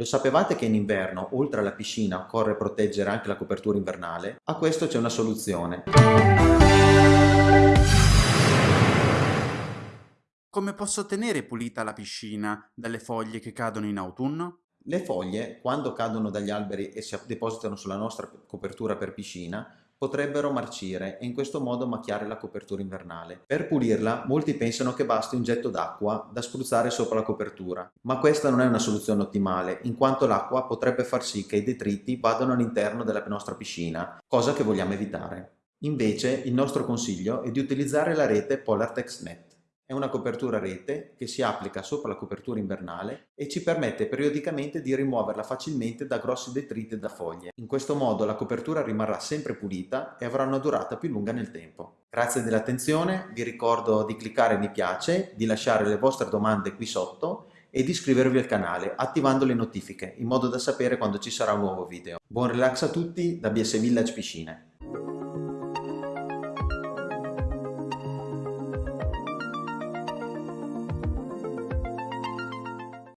Lo sapevate che in inverno, oltre alla piscina, occorre proteggere anche la copertura invernale? A questo c'è una soluzione. Come posso tenere pulita la piscina dalle foglie che cadono in autunno? Le foglie, quando cadono dagli alberi e si depositano sulla nostra copertura per piscina, potrebbero marcire e in questo modo macchiare la copertura invernale. Per pulirla, molti pensano che basti un getto d'acqua da spruzzare sopra la copertura, ma questa non è una soluzione ottimale, in quanto l'acqua potrebbe far sì che i detriti vadano all'interno della nostra piscina, cosa che vogliamo evitare. Invece, il nostro consiglio è di utilizzare la rete Polartex Net. È una copertura rete che si applica sopra la copertura invernale e ci permette periodicamente di rimuoverla facilmente da grossi detriti da foglie. In questo modo la copertura rimarrà sempre pulita e avrà una durata più lunga nel tempo. Grazie dell'attenzione, vi ricordo di cliccare mi piace, di lasciare le vostre domande qui sotto e di iscrivervi al canale attivando le notifiche in modo da sapere quando ci sarà un nuovo video. Buon relax a tutti da BS Village Piscine!